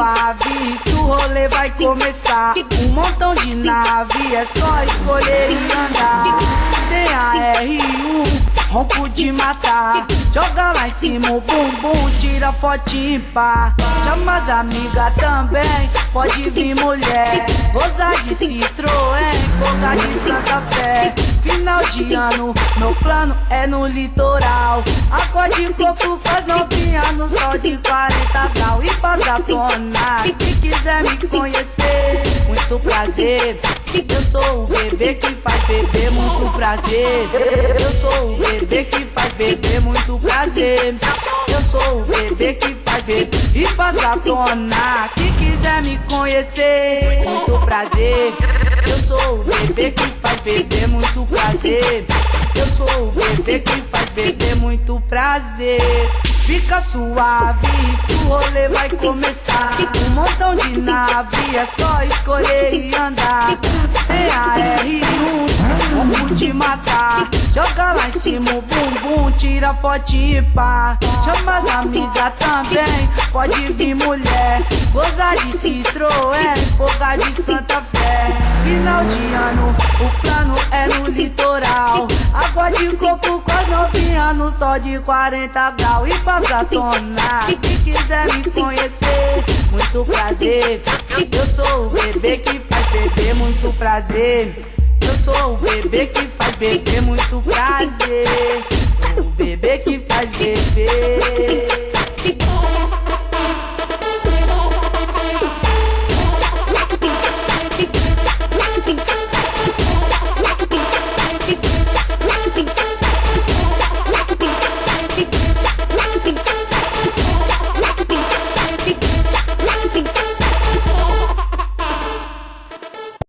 suave que o rolê vai começar. Um montão de nave, é só escolher e andar. Tem a R1, ronco de matar. Joga lá em cima o bumbum, tira fotinho pá. Chama as amigas também, pode vir mulher. Gozar de Citroën, fogar de Santa Fé. Final de ano, meu plano é no litoral. Água de coco com as novinhas no sol de 40 graus. E passa tona, quem quiser me conhecer, muito prazer. Eu sou o bebê que faz beber, muito prazer. Eu sou o bebê que faz beber, muito prazer. Eu sou o bebê que faz beber e passa tona. Quem quiser me conhecer, muito prazer. Eu sou o bebê que faz beber, muito prazer. Eu sou o bebê que faz beber, muito prazer. Fica suave o rolê vai começar. Um montão de nave, é só escolher e andar. Tem a R1, vamos te matar. Joga lá em cima o bumbum, tira foto e pá. Chama as amigas também, pode vir mulher. Gozar de Citroën, fogar de Santa Fé. Final de ano, o plano é no litoral. Água de coco com as novinhas no sol de 40 graus. E passa tona, quem quiser me conhecer, muito prazer. Eu sou o bebê que faz beber, muito prazer. Eu sou o bebê que faz beber, muito prazer. O bebê que faz beber.